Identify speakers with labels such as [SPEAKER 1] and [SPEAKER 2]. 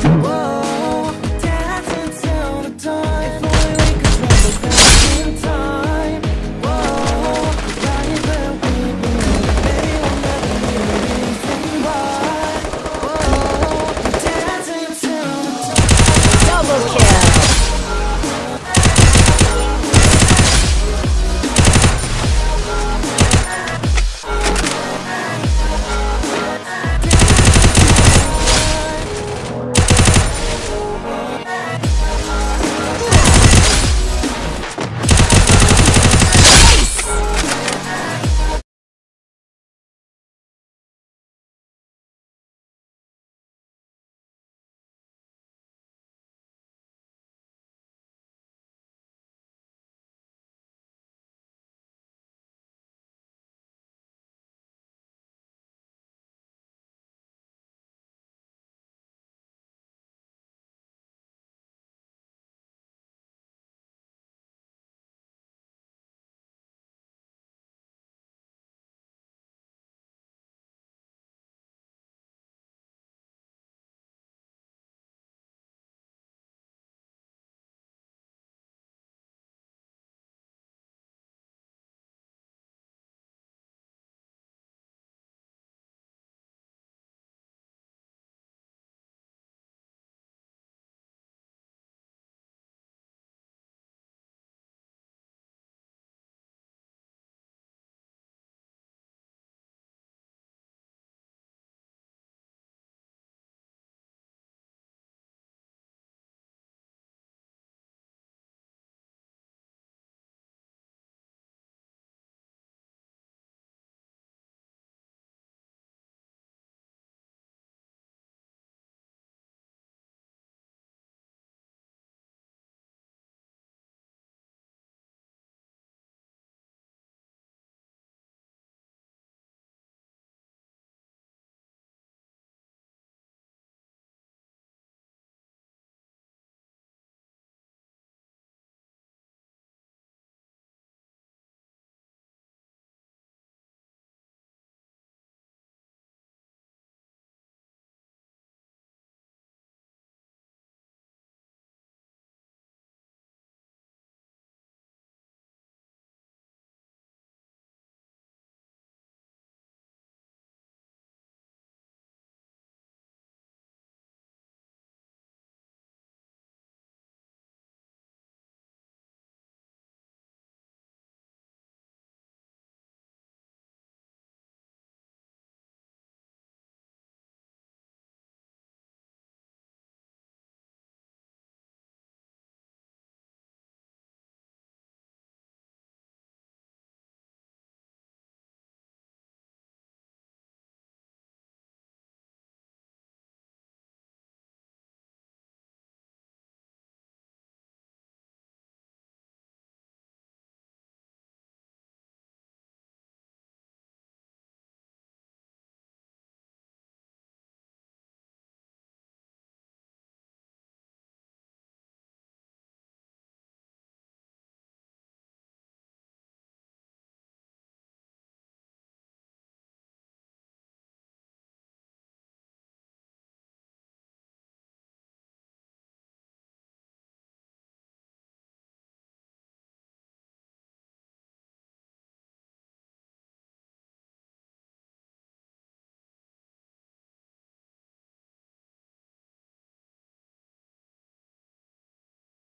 [SPEAKER 1] Oh.